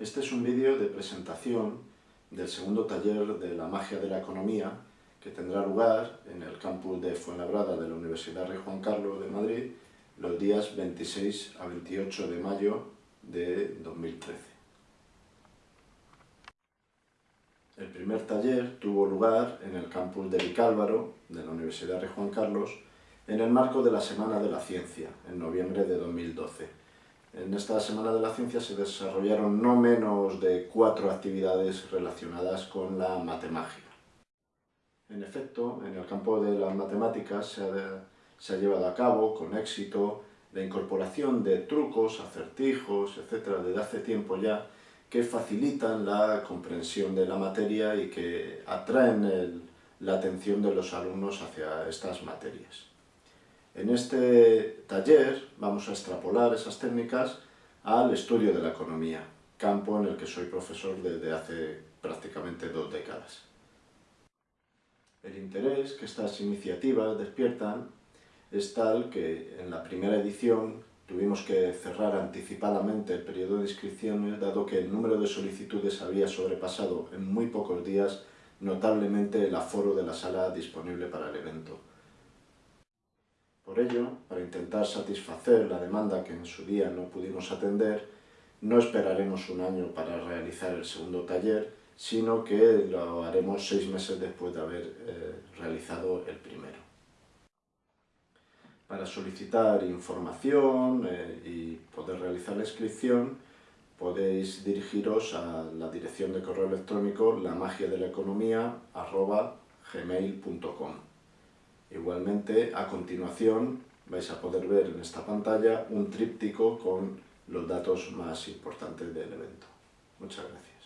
Este es un vídeo de presentación del segundo taller de la magia de la economía que tendrá lugar en el campus de Fuenlabrada de la Universidad Rey Juan Carlos de Madrid los días 26 a 28 de mayo de 2013. El primer taller tuvo lugar en el campus de Vicálvaro de la Universidad Rey Juan Carlos en el marco de la Semana de la Ciencia, en noviembre de 2012 en esta Semana de la Ciencia se desarrollaron no menos de cuatro actividades relacionadas con la matemática. En efecto, en el campo de las matemáticas se ha, llevado a cabo con éxito la incorporación de trucos, acertijos, etc., desde hace tiempo ya, que facilitan la comprensión de la materia y que atraen la atención de los alumnos hacia estas materias. En este taller vamos a extrapolar esas técnicas al estudio de la economía, campo en el que soy profesor desde hace prácticamente dos décadas. El interés que estas iniciativas despiertan es tal que en la primera edición tuvimos que cerrar anticipadamente el periodo de inscripciones dado que el número de solicitudes había sobrepasado en muy pocos días notablemente el aforo de la sala disponible para el evento. Por ello, para intentar satisfacer la demanda que en su día no pudimos atender, no esperaremos un año para realizar el segundo taller, sino que lo haremos seis meses después de haber eh, realizado el primero. Para solicitar información eh, y poder realizar la inscripción, podéis dirigiros a la dirección de correo electrónico la magia de la economía gmail.com. Igualmente, a continuación, vais a poder ver en esta pantalla un tríptico con los datos más importantes del evento. Muchas gracias.